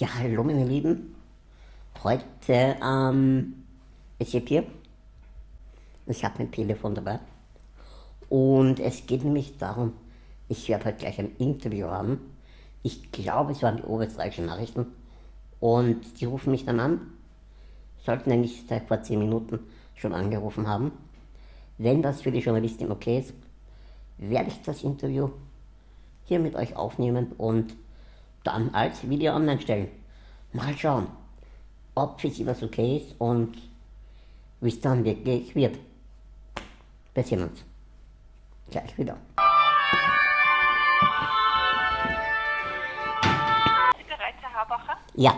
Ja, hallo meine Lieben. Heute ähm, ist ich hier. Ich habe mein Telefon dabei. Und es geht nämlich darum, ich werde heute gleich ein Interview haben. Ich glaube, es waren die oberösterreichischen Nachrichten. Und die rufen mich dann an. Sollten eigentlich seit vor 10 Minuten schon angerufen haben. Wenn das für die Journalistin okay ist, werde ich das Interview hier mit euch aufnehmen und dann als Video online stellen. Mal schauen, ob für sie das okay ist und wie es dann wirklich wird. Wir sehen uns. Gleich wieder. Sie bereit, Herr Habacher? Ja,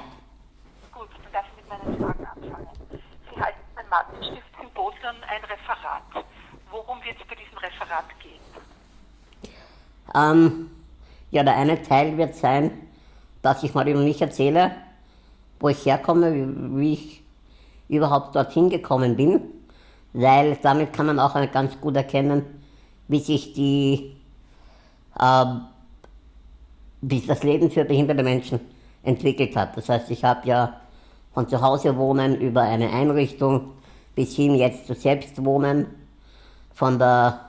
Gut, dann darf ich mit meinen Fragen anfangen. Sie halten beim Martinstift-Symposium ein Referat. Worum wird es bei diesem Referat gehen? ähm, ja, der eine Teil wird sein, dass ich mal über mich erzähle, wo ich herkomme, wie, ich überhaupt dorthin gekommen bin, weil damit kann man auch ganz gut erkennen, wie sich die, ähm, wie sich das Leben für behinderte Menschen entwickelt hat. Das heißt, ich habe ja von zu Hause wohnen über eine Einrichtung bis hin jetzt zu Selbstwohnen, von der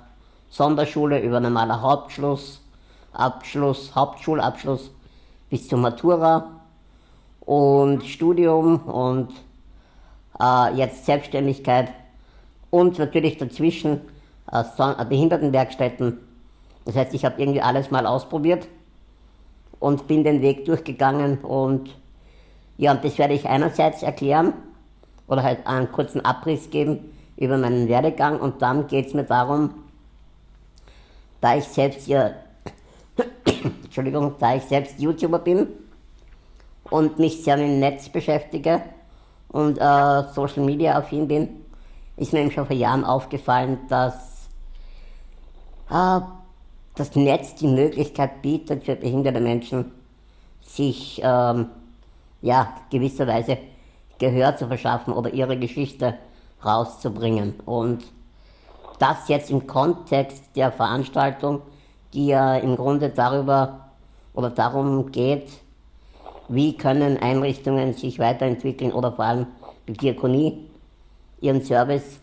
Sonderschule über normaler Hauptschluss, Abschluss, Hauptschulabschluss bis zur Matura und Studium und äh, jetzt Selbstständigkeit und natürlich dazwischen äh, äh, Behindertenwerkstätten. Das heißt, ich habe irgendwie alles mal ausprobiert und bin den Weg durchgegangen und ja, und das werde ich einerseits erklären oder halt einen kurzen Abriss geben über meinen Werdegang und dann geht es mir darum, da ich selbst ja, Entschuldigung, da ich selbst YouTuber bin und mich sehr mit dem Netz beschäftige und äh, Social Media affin bin, ist mir eben schon vor Jahren aufgefallen, dass äh, das Netz die Möglichkeit bietet für behinderte Menschen, sich ähm, ja, gewisserweise Gehör zu verschaffen oder ihre Geschichte rauszubringen. Und das jetzt im Kontext der Veranstaltung, die ja im Grunde darüber oder darum geht, wie können Einrichtungen sich weiterentwickeln oder vor allem die Diakonie ihren Service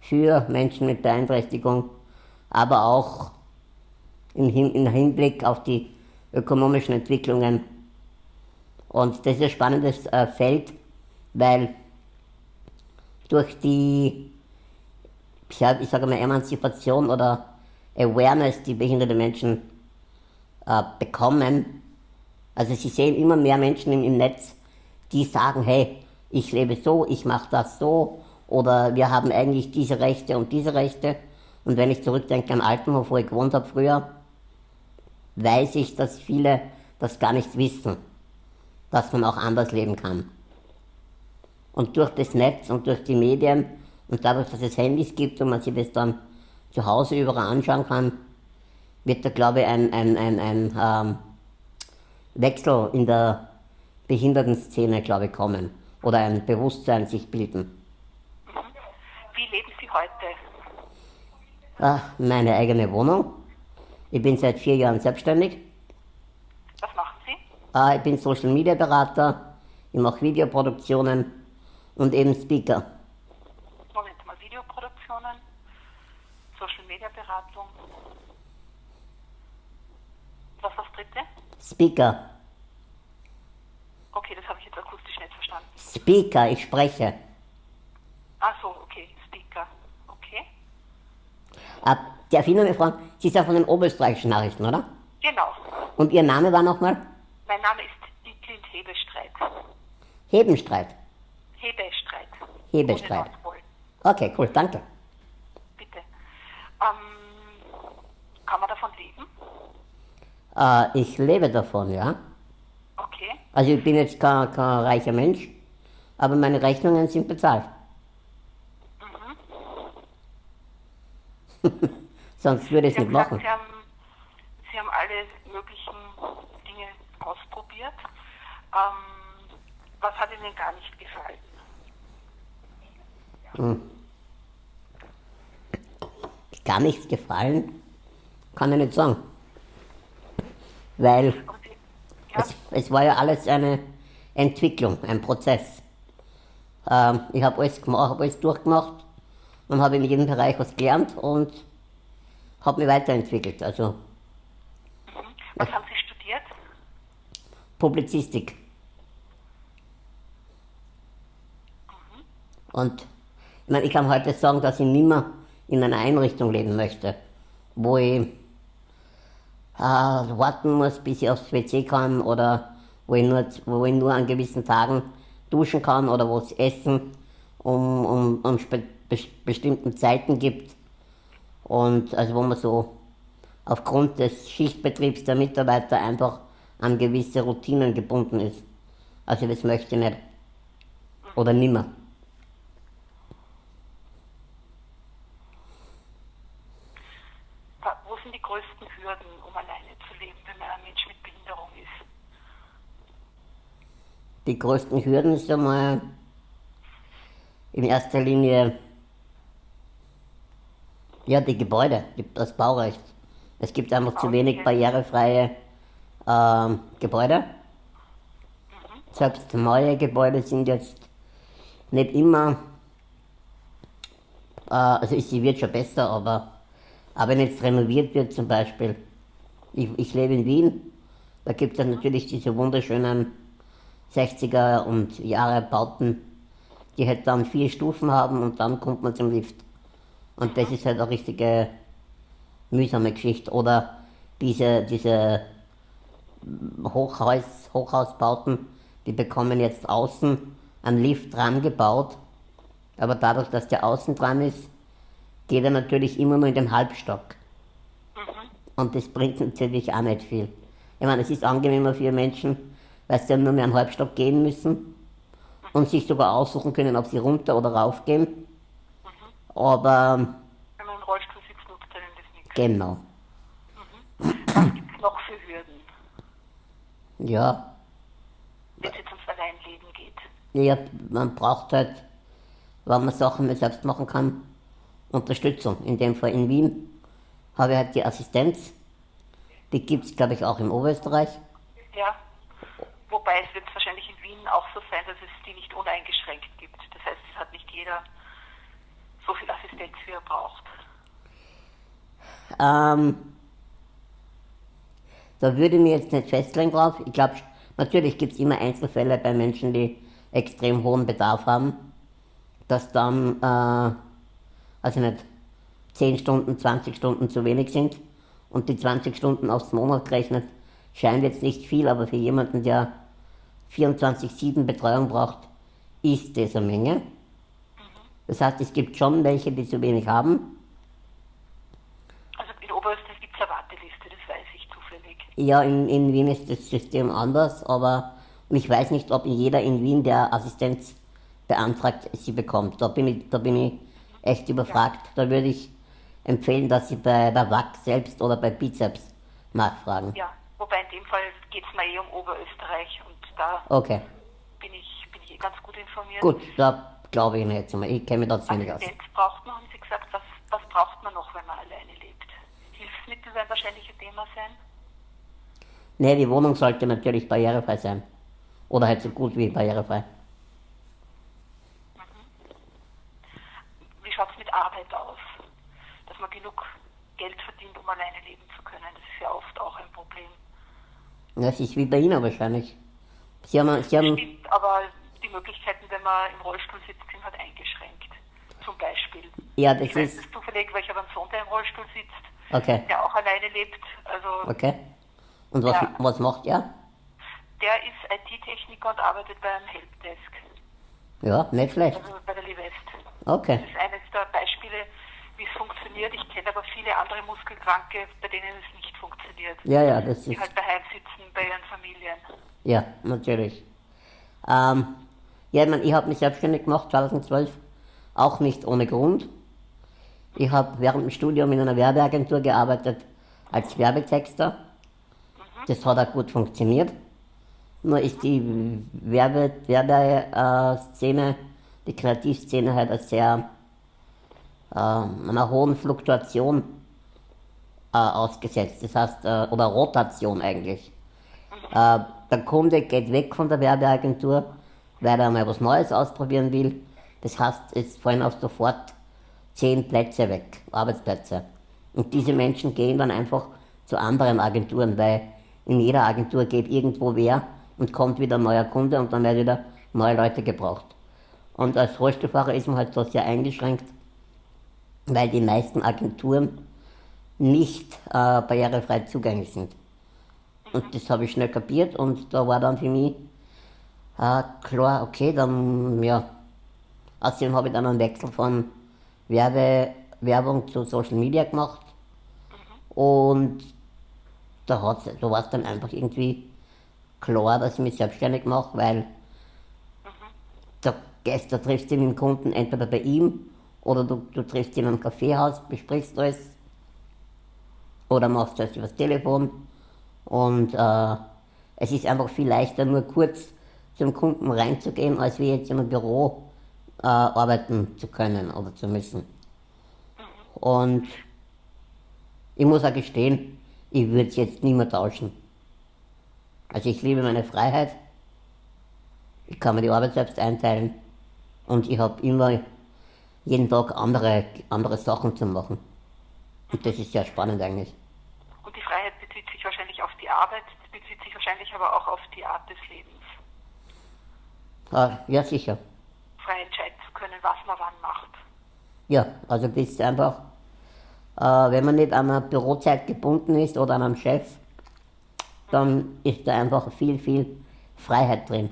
für Menschen mit Beeinträchtigung, aber auch im, Hin im Hinblick auf die ökonomischen Entwicklungen. Und das ist ein spannendes äh, Feld, weil durch die, ich sage mal, Emanzipation oder Awareness, die behinderte Menschen äh, bekommen, also sie sehen immer mehr Menschen im, im Netz, die sagen, hey, ich lebe so, ich mache das so oder wir haben eigentlich diese Rechte und diese Rechte. Und wenn ich zurückdenke an Altenhof, wo ich gewohnt habe früher, weiß ich, dass viele das gar nicht wissen, dass man auch anders leben kann. Und durch das Netz und durch die Medien und dadurch, dass es Handys gibt und man sich das dann zu Hause überall anschauen kann, wird da, glaube ich, ein, ein, ein, ein ähm, Wechsel in der Behindertenszene, glaube ich, kommen. Oder ein Bewusstsein sich bilden. Wie leben Sie heute? Ah, meine eigene Wohnung. Ich bin seit vier Jahren selbstständig. Was machen Sie? Ah, ich bin Social Media Berater, ich mache Videoproduktionen und eben Speaker. Moment mal, Videoproduktionen, Social Media Beratung. Was war das dritte? Speaker. Okay, das habe ich jetzt akustisch nicht verstanden. Speaker, ich spreche. Ach so, okay, Speaker. Okay. Darf ich noch mal fragen, Sie sind von den oberösterreichischen Nachrichten, oder? Genau. Und Ihr Name war nochmal? Mein Name ist Dietlind Hebestreit. Hebenstreit. Hebestreit. Hebestreit. Okay, cool, danke. Bitte. Ähm, kann man davon leben? Äh, ich lebe davon, ja. Okay. Also ich bin jetzt kein, kein reicher Mensch, aber meine Rechnungen sind bezahlt. Sonst würde ich es nicht machen. Sie haben, Sie haben alle möglichen Dinge ausprobiert. Ähm, was hat Ihnen gar nicht gefallen? Gar nichts gefallen, kann ich nicht sagen. Weil. Es, es war ja alles eine Entwicklung, ein Prozess. Ähm, ich habe alles gemacht, habe alles durchgemacht und habe in jedem Bereich was gelernt und habe mich weiterentwickelt. Also Mhm. Was haben Sie studiert? Publizistik. Und ich meine, ich kann heute sagen, dass ich nimmer in einer Einrichtung leben möchte, wo ich äh, warten muss, bis ich aufs WC kann oder wo ich nur, wo ich nur an gewissen Tagen duschen kann oder wo es Essen um, um, um bestimmten Zeiten gibt. Und also wo man so aufgrund des Schichtbetriebs der Mitarbeiter einfach an gewisse Routinen gebunden ist. Also das möchte ich nicht. Oder nimmer. Wa- Wo sind die größten Hürden, um alleine zu leben, wenn man ein Mensch mit Behinderung ist? Die größten Hürden ist einmal in erster Linie ja, die Gebäude, das Baurecht. Es gibt einfach zu wenig barrierefreie ähm, Gebäude. Selbst neue Gebäude sind jetzt nicht immer, äh, also sie wird schon besser, aber, aber wenn jetzt renoviert wird zum Beispiel, ich, ich lebe in Wien, da gibt es natürlich diese wunderschönen 60er und Jahre Bauten, die halt dann vier Stufen haben und dann kommt man zum Lift. Und das ist halt eine richtige mühsame Geschichte. Oder diese, diese Hochhaus, Hochhausbauten, die bekommen jetzt außen einen Lift dran gebaut. Aber dadurch, dass der außen dran ist, geht er natürlich immer nur in den Halbstock. Und das bringt natürlich auch nicht viel. Ich meine, es ist angenehmer für Menschen, weil sie dann nur mehr einen Halbstock gehen müssen und sich sogar aussuchen können, ob sie runter oder rauf gehen. Aber Wenn man im Rollstuhl sitzt, nutzt einem das nichts. genau, Was gibt es noch für Hürden, ja, wenn es jetzt ums Alleinleben geht? ja, man braucht halt, wenn man Sachen nicht selbst machen kann, Unterstützung. In dem Fall in Wien habe ich halt die Assistenz. Die gibt es, glaube ich, auch in Oberösterreich. Ja. Wobei es wird wahrscheinlich in Wien auch so sein, dass es die nicht uneingeschränkt gibt. Das heißt, es hat nicht jeder so viel Assistenz, wie er braucht. Ähm, da würde ich mir jetzt nicht festlegen drauf. Ich glaube, natürlich gibt es immer Einzelfälle bei Menschen, die extrem hohen Bedarf haben, dass dann, äh, also nicht 10 Stunden, 20 Stunden zu wenig sind und die 20 Stunden aufs Monat gerechnet scheint jetzt nicht viel, aber für jemanden, der 24-7 Betreuung braucht, ist das eine Menge. Das heißt, es gibt schon welche, die zu wenig haben. Also in Oberösterreich gibt es eine Warteliste, das weiß ich zufällig. Ja, in, in Wien ist das System anders, aber ich weiß nicht, ob jeder in Wien, der Assistenz beantragt, sie bekommt. Da bin ich, da bin ich echt überfragt. Da würde ich empfehlen, dass Sie bei der WAC selbst oder bei Bizeps nachfragen. Ja, wobei in dem Fall geht es mir eh um Oberösterreich und da Okay, bin ich, bin ich eh ganz gut informiert. gut, da glaube ich Ihnen jetzt mal. Ich kenne mich da zu wenig aus. Assistenz braucht man, haben Sie gesagt, was, was braucht man noch, wenn man alleine lebt? Hilfsmittel werden wahrscheinlich ein Thema sein. Nee, die Wohnung sollte natürlich barrierefrei sein. Oder halt so gut wie barrierefrei. Wie schaut es mit Arbeit aus? Dass man genug Geld verdient, um alleine leben zu können, das ist ja oft auch ein Problem. Das ist wie bei Ihnen wahrscheinlich. Sie haben, Sie haben Stimmt, aber die Möglichkeiten, wenn man im Rollstuhl sitzt, sind halt eingeschränkt. Zum Beispiel. ja, das Ich weiß ist, es zufällig, weil ich habe einen Sohn, der im Rollstuhl sitzt, okay, der auch alleine lebt. Also okay. Und was, Ja. was macht er? der ist IT-Techniker und arbeitet beim Helpdesk, Ja, nicht schlecht. also bei der Livest. Okay. Das ist eines der Beispiele, wie es funktioniert. Ich kenne aber viele andere Muskelkranke, bei denen es nicht funktioniert. Ja, ja, das Die ist, halt daheim sitzen bei ihren Familien. Ja, natürlich. Ähm, ja, ich, mein, ich habe mich selbstständig gemacht 2012, auch nicht ohne Grund. Ich habe während dem Studium in einer Werbeagentur gearbeitet als Werbetexter. Das hat auch gut funktioniert. Nur ist die Werbe, Werbeszene, die Kreativszene halt eine sehr äh, einer hohen Fluktuation äh, ausgesetzt. Das heißt, äh, oder Rotation eigentlich. Äh, der Kunde geht weg von der Werbeagentur, weil er mal was Neues ausprobieren will. Das heißt, es fallen auch sofort zehn Plätze weg, Arbeitsplätze. Und diese Menschen gehen dann einfach zu anderen Agenturen, weil in jeder Agentur geht irgendwo wer und kommt wieder ein neuer Kunde und dann werden wieder neue Leute gebraucht. Und als Rollstuhlfahrer ist man halt da sehr eingeschränkt, weil die meisten Agenturen nicht äh, barrierefrei zugänglich sind. Und das habe ich schnell kapiert und da war dann für mich äh, klar, okay, dann, ja. Außerdem habe ich dann einen Wechsel von Werbe, Werbung zu Social Media gemacht. Und da, da war es dann einfach irgendwie klar, dass ich mich selbstständig mache, weil der Gäste triffst du den Kunden entweder bei ihm oder du, du triffst ihn am Kaffeehaus, besprichst alles oder machst das übers Telefon. Und äh, es ist einfach viel leichter, nur kurz zum Kunden reinzugehen, als wie jetzt einem Büro äh, arbeiten zu können oder zu müssen. Und ich muss auch gestehen, ich würde es jetzt nicht mehr tauschen. Also ich liebe meine Freiheit, ich kann mir die Arbeit selbst einteilen und ich habe immer jeden Tag andere, andere Sachen zu machen. Und das ist sehr spannend eigentlich. Und die Freiheit bezieht sich wahrscheinlich auf die Arbeit, bezieht sich wahrscheinlich aber auch auf die Art des Lebens. Ah, ja, sicher. Frei entscheiden zu können, was man wann macht. Ja, also das ist einfach, äh, wenn man nicht an einer Bürozeit gebunden ist oder an einem Chef, dann ist da einfach viel, viel Freiheit drin.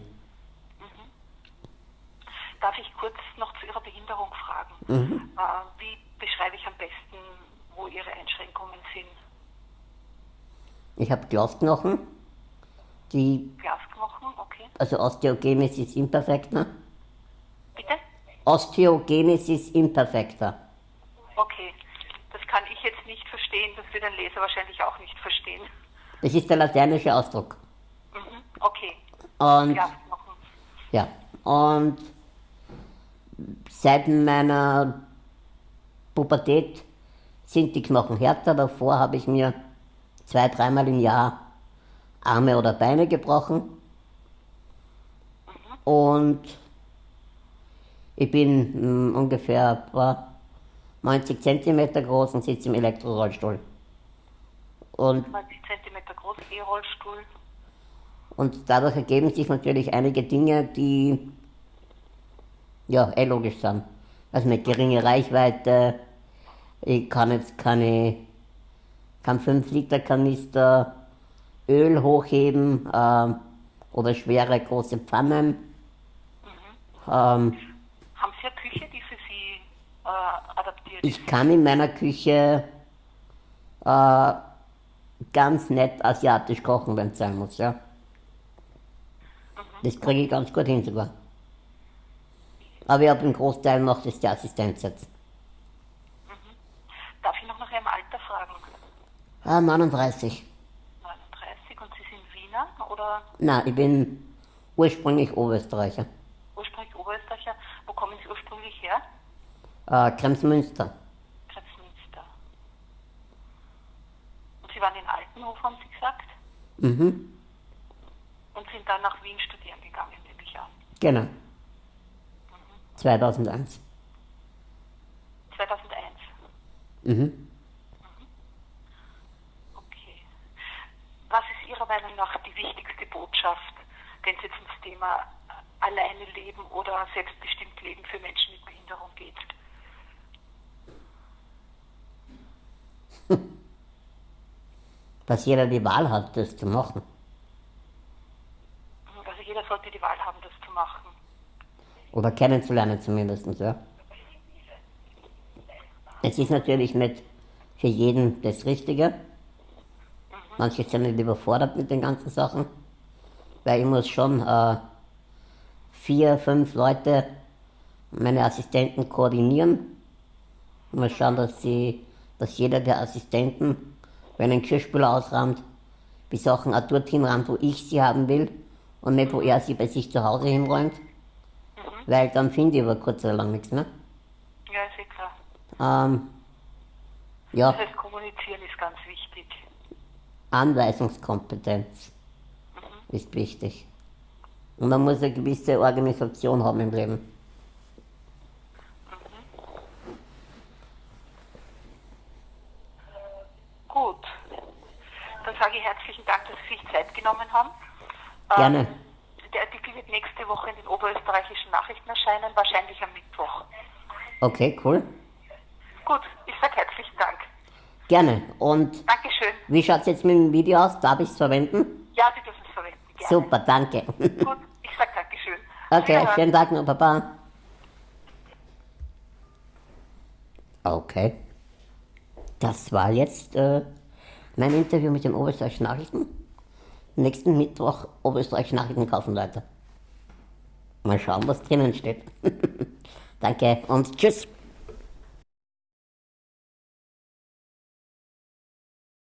Darf ich kurz noch zu Ihrer Behinderung fragen? Mhm. Äh, wie beschreibe ich am besten, wo Ihre Einschränkungen sind? Ich habe Glasknochen, die, Glasknochen, okay. also Osteogenesis imperfecta. Bitte? Osteogenesis imperfecta. Okay. Das kann ich jetzt nicht verstehen, das wird ein Leser wahrscheinlich auch nicht verstehen. Das ist der lateinische Ausdruck. Mhm. Okay. Und Glasknochen. ja, und seit meiner Pubertät sind die Knochen härter. Davor habe ich mir zwei, dreimal im Jahr Arme oder Beine gebrochen. Und ich bin mh, ungefähr etwa 90 cm groß und sitze im Elektrorollstuhl. Und 90 cm groß, E-Rollstuhl. Und dadurch ergeben sich natürlich einige Dinge, die ja eh logisch sind. Also eine geringe Reichweite, ich kann jetzt keine, kann 5 Liter Kanister Öl hochheben ähm, oder schwere große Pfannen. Ähm, Haben Sie eine Küche, die für Sie äh, adaptiert ist? ich kann in meiner Küche äh, ganz nett asiatisch kochen, wenn es sein muss, ja. Das kriege ich ganz gut hin sogar. Aber ich habe einen Großteil macht es die Assistenz jetzt. Darf ich noch nach Ihrem Alter fragen? Ah, 39. 39 und Sie sind Wiener oder Nein, ich bin ursprünglich Oberösterreicher. ursprünglich Oberösterreicher? Wo kommen Sie ursprünglich her? Äh, Kremsmünster. Kreuzmünster. Und Sie waren in Altenhof, haben Sie gesagt? Mhm, Und sind dann nach Wien studieren gegangen, nehme ich an. genau. 2001. 2001. Mhm. Okay. Was ist Ihrer Meinung nach die wichtigste Botschaft, wenn es jetzt ums Thema alleine leben oder selbstbestimmt leben für Menschen mit Behinderung geht? Dass jeder die Wahl hat, das zu machen. Also jeder sollte die Wahl haben, das zu machen. Oder kennenzulernen zumindest, ja. Es ist natürlich nicht für jeden das Richtige. Manche sind nicht überfordert mit den ganzen Sachen, weil ich muss schon äh, vier, fünf Leute, meine Assistenten koordinieren. Ich muss schauen, dass, sie, dass jeder der Assistenten, wenn ein Geschirrspüler ausräumt, die Sachen auch dorthin räumt, wo ich sie haben will und nicht, wo er sie bei sich zu Hause hinräumt. Weil dann finde ich über kurz oder lang nichts mehr. Ja, ist eh klar. Ähm, ja, Das heißt, kommunizieren ist ganz wichtig. Anweisungskompetenz. Mhm. ist wichtig. Und man muss eine gewisse Organisation haben im Leben. Gut. Dann sage ich herzlichen Dank, dass Sie sich Zeit genommen haben. Gerne. Ähm, der Artikel wird nächste Woche in den oberösterreichischen Nachrichten erscheinen, wahrscheinlich am Mittwoch. Okay, cool. Gut, ich sage herzlichen Dank. Gerne. Und Dankeschön. Wie schaut es jetzt mit dem Video aus? Darf ich es verwenden? Ja, Sie dürfen es verwenden. Gerne. Super, danke. Gut, ich sage Dankeschön. Okay, schönen Tag noch, Papa. Okay. Das war jetzt äh, mein Interview mit den Oberösterreichischen Nachrichten. Nächsten Mittwoch Oberösterreichische Nachrichten kaufen, Leute. Mal schauen, was drinnen steht. Danke und tschüss.